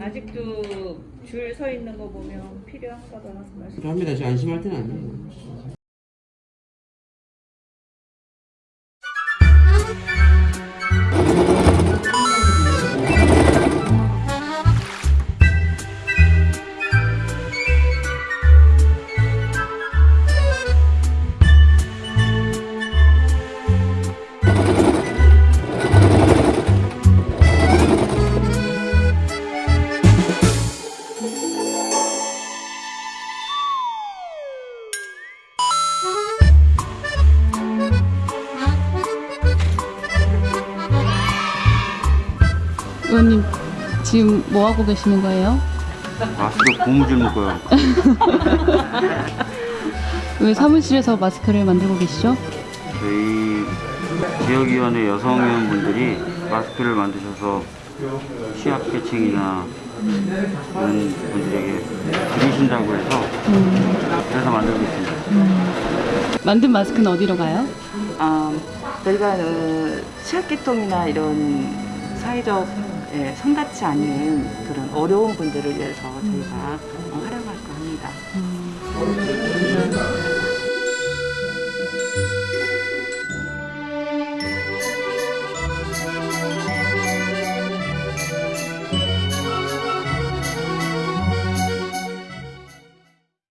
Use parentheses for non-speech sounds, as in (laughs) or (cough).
아직도 줄 서 있는 거 보면 필요한가 봐 말씀. 필요합니다. 지금 안심할 때는 아니에요. 의원님 지금 뭐 하고 계시는 거예요? 마스크 고무줄 묶어요. (laughs) 왜 사무실에서 마스크를 만들고 계시죠? 저희 지역위원회 여성위원분들이 마스크를 만드셔서 취약계층이나 그런 분들에게 드리신다고 해서 그래서 만들고 있습니다. 만든 마스크는 어디로 가요? 아, 저희가 어, 취약계통이나 이런 사회적 예, 성닿지 않는 그런 어려운 분들을 위해서 저희가 어, 활용할까 합니다.